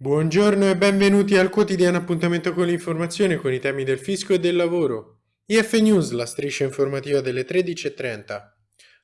Buongiorno e benvenuti al quotidiano appuntamento con l'informazione con i temi del fisco e del lavoro. IF News, la striscia informativa delle 13.30.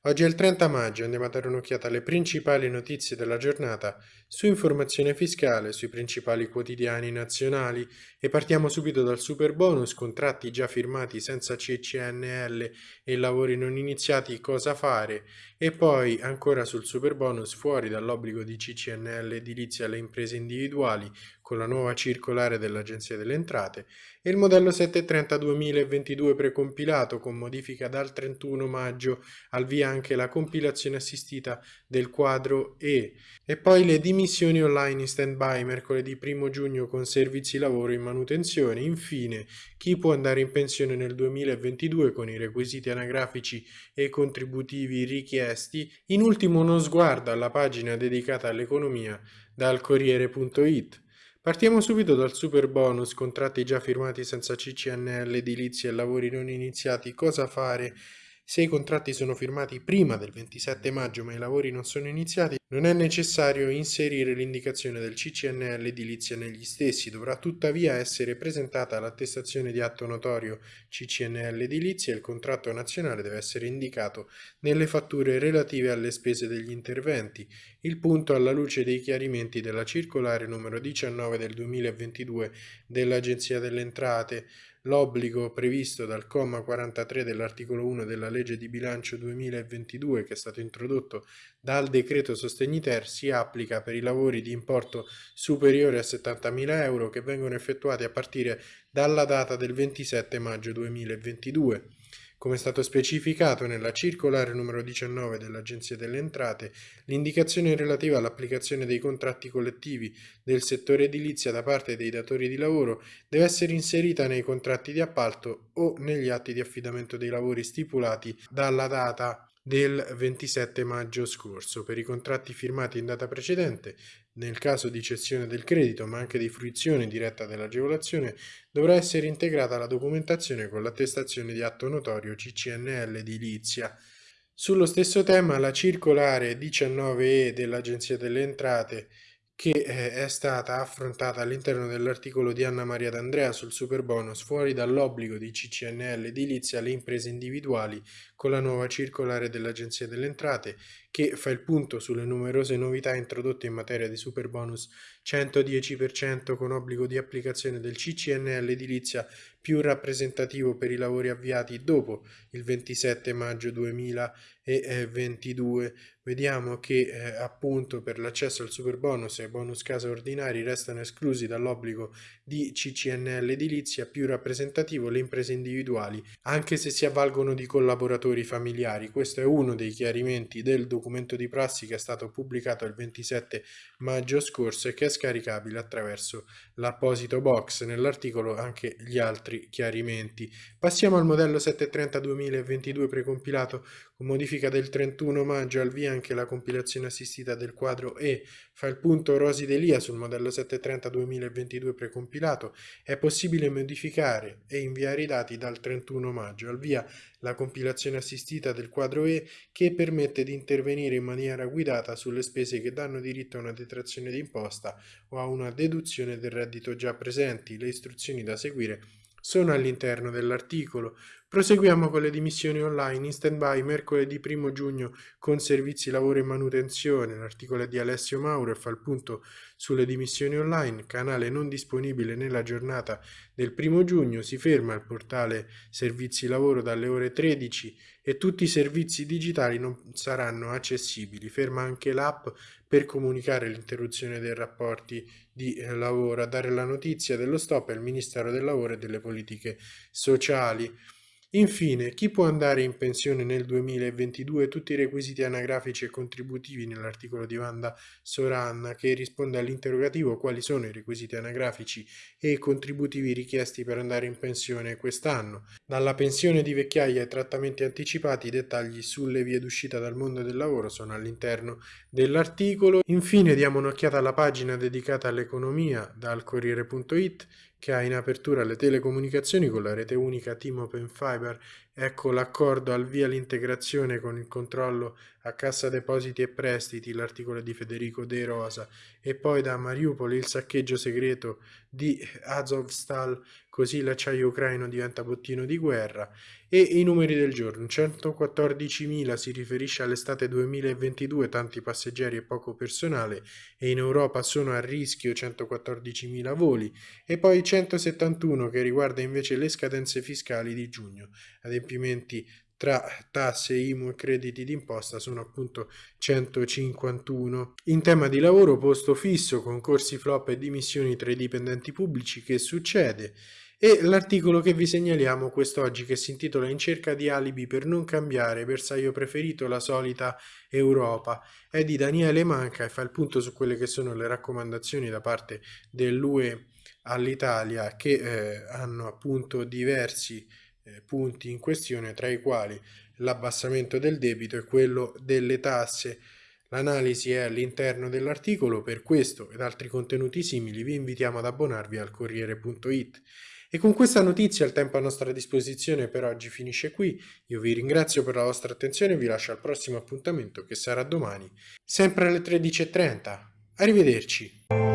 Oggi è il 30 maggio, andiamo a dare un'occhiata alle principali notizie della giornata su informazione fiscale, sui principali quotidiani nazionali e partiamo subito dal super bonus, contratti già firmati senza CCNL e lavori non iniziati, cosa fare? E poi ancora sul super bonus fuori dall'obbligo di CCNL edilizia alle imprese individuali con la nuova circolare dell'Agenzia delle Entrate e il modello 730 2022 precompilato con modifica dal 31 maggio al via anche la compilazione assistita del quadro E e poi le dimissioni online in stand-by mercoledì 1 giugno con servizi lavoro in manutenzione. Infine, chi può andare in pensione nel 2022 con i requisiti anagrafici e contributivi richiesti. In ultimo uno sguardo alla pagina dedicata all'economia dal Corriere.it. Partiamo subito dal super bonus, contratti già firmati senza CCNL, edilizia e lavori non iniziati, cosa fare se i contratti sono firmati prima del 27 maggio ma i lavori non sono iniziati, non è necessario inserire l'indicazione del CCNL edilizia negli stessi, dovrà tuttavia essere presentata l'attestazione di atto notorio CCNL edilizia e il contratto nazionale deve essere indicato nelle fatture relative alle spese degli interventi. Il punto alla luce dei chiarimenti della circolare numero 19 del 2022 dell'Agenzia delle Entrate L'obbligo previsto dal comma 43 dell'articolo 1 della legge di bilancio 2022 che è stato introdotto dal decreto sostegni ter si applica per i lavori di importo superiore a 70.000 euro che vengono effettuati a partire dalla data del 27 maggio 2022. Come è stato specificato nella circolare numero 19 dell'Agenzia delle Entrate, l'indicazione relativa all'applicazione dei contratti collettivi del settore edilizia da parte dei datori di lavoro deve essere inserita nei contratti di appalto o negli atti di affidamento dei lavori stipulati dalla data del 27 maggio scorso. Per i contratti firmati in data precedente, nel caso di cessione del credito ma anche di fruizione diretta dell'agevolazione, dovrà essere integrata la documentazione con l'attestazione di atto notorio CCNL edilizia. Sullo stesso tema la circolare 19E dell'Agenzia delle Entrate che eh, è stata affrontata all'interno dell'articolo di Anna Maria D'Andrea sul super bonus fuori dall'obbligo di CCNL edilizia alle imprese individuali con la nuova circolare dell'Agenzia delle Entrate che fa il punto sulle numerose novità introdotte in materia di super bonus 110% con obbligo di applicazione del CCNL edilizia più rappresentativo per i lavori avviati dopo il 27 maggio 2022. Vediamo che eh, appunto per l'accesso al super bonus e bonus casa ordinari restano esclusi dall'obbligo di CCNL edilizia più rappresentativo le imprese individuali, anche se si avvalgono di collaboratori familiari. Questo è uno dei chiarimenti del documento di prassi che è stato pubblicato il 27 maggio scorso e che è scaricabile attraverso l'apposito box. Nell'articolo anche gli altri chiarimenti. Passiamo al modello 730 2022 precompilato con modifica del 31 maggio al via anche la compilazione assistita del quadro E. Fa il punto Rosi Delia sul modello 730 2022 precompilato. È possibile modificare e inviare i dati dal 31 maggio al via la compilazione assistita del quadro E che permette di intervenire in maniera guidata sulle spese che danno diritto a una detrazione d'imposta o a una deduzione del reddito già presenti. Le istruzioni da seguire sono all'interno dell'articolo. Proseguiamo con le dimissioni online in stand-by mercoledì 1 giugno con servizi lavoro e manutenzione. L'articolo è di Alessio Mauro e fa il punto sulle dimissioni online, canale non disponibile nella giornata del 1 giugno. Si ferma il portale servizi lavoro dalle ore 13 e tutti i servizi digitali non saranno accessibili. Ferma anche l'app per comunicare l'interruzione dei rapporti di eh, lavoro. A dare la notizia dello stop è il Ministero del Lavoro e delle Politiche Sociali. Infine, chi può andare in pensione nel 2022? Tutti i requisiti anagrafici e contributivi nell'articolo di Wanda Soranna che risponde all'interrogativo quali sono i requisiti anagrafici e contributivi richiesti per andare in pensione quest'anno. Dalla pensione di vecchiaia ai trattamenti anticipati i dettagli sulle vie d'uscita dal mondo del lavoro sono all'interno dell'articolo. Infine diamo un'occhiata alla pagina dedicata all'economia dal Corriere.it che ha in apertura le telecomunicazioni con la rete unica Team Open Fiber. Ecco l'accordo al via l'integrazione con il controllo a Cassa Depositi e Prestiti, l'articolo di Federico De Rosa, e poi da Mariupol il saccheggio segreto di Azovstal, così l'acciaio ucraino diventa bottino di guerra, e i numeri del giorno, 114.000 si riferisce all'estate 2022, tanti passeggeri e poco personale, e in Europa sono a rischio 114.000 voli, e poi 171 che riguarda invece le scadenze fiscali di giugno, adempimenti tra tasse, IMU e crediti d'imposta sono appunto 151. In tema di lavoro, posto fisso, concorsi flop e dimissioni tra i dipendenti pubblici, che succede? E l'articolo che vi segnaliamo quest'oggi che si intitola In cerca di alibi per non cambiare, bersaglio preferito, la solita Europa, è di Daniele Manca e fa il punto su quelle che sono le raccomandazioni da parte dell'UE all'Italia che eh, hanno appunto diversi eh, punti in questione, tra i quali l'abbassamento del debito e quello delle tasse. L'analisi è all'interno dell'articolo, per questo ed altri contenuti simili vi invitiamo ad abbonarvi al Corriere.it. E con questa notizia il tempo a nostra disposizione per oggi finisce qui. Io vi ringrazio per la vostra attenzione e vi lascio al prossimo appuntamento che sarà domani, sempre alle 13.30. Arrivederci.